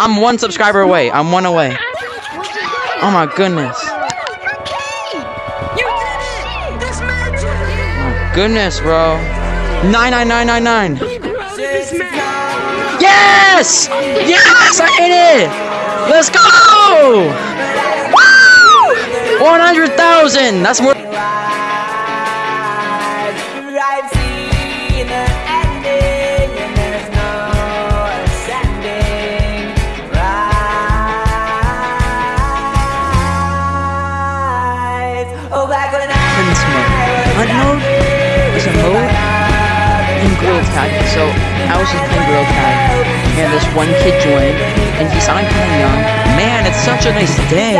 I'm one subscriber away. I'm one away. Oh my goodness. Oh goodness, bro. Nine nine nine nine nine. This match! Yes! Yes! I hit it! Let's go! Woo! 100,000! That's more. Hunt mode is a mode in Gorilla Tag. So I was just playing Gorilla Tag, and this one kid joined, and he sounded kind of young. Man, it's such a nice day.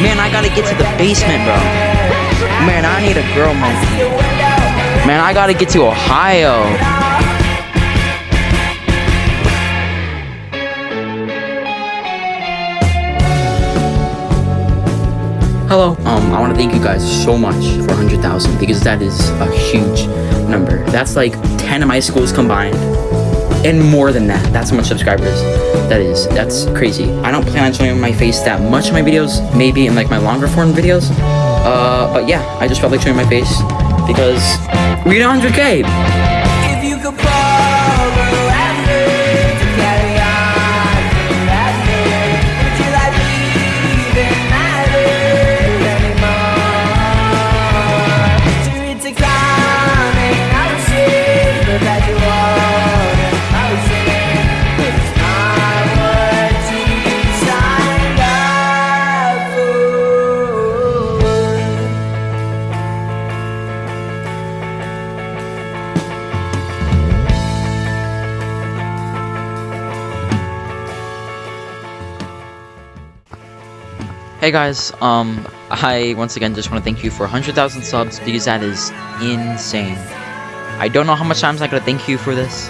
Man, I gotta get to the basement, bro. Man, I need a girl, man. Man, I gotta get to Ohio. Hello. Um, I want to thank you guys so much for 100,000 because that is a huge number. That's like 10 of my schools combined. And more than that. That's how much subscribers that is. That's crazy. I don't plan on showing my face that much in my videos. Maybe in like my longer form videos. Uh, but yeah, I just felt like showing my face because we hit 100k. Hey guys, um, I once again just want to thank you for 100,000 subs because that is insane. I don't know how much times I gotta thank you for this,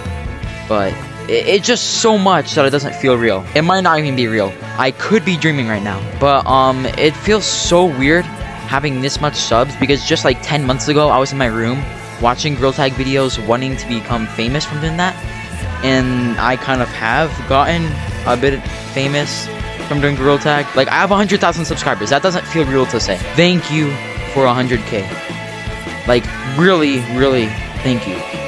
but it, it's just so much that it doesn't feel real. It might not even be real. I could be dreaming right now, but um, it feels so weird having this much subs because just like 10 months ago, I was in my room watching Gorilla Tag videos, wanting to become famous from doing that, and I kind of have gotten a bit famous from doing Gorilla Tag. Like, I have 100,000 subscribers. That doesn't feel real to say. Thank you for 100k. Like, really, really, thank you.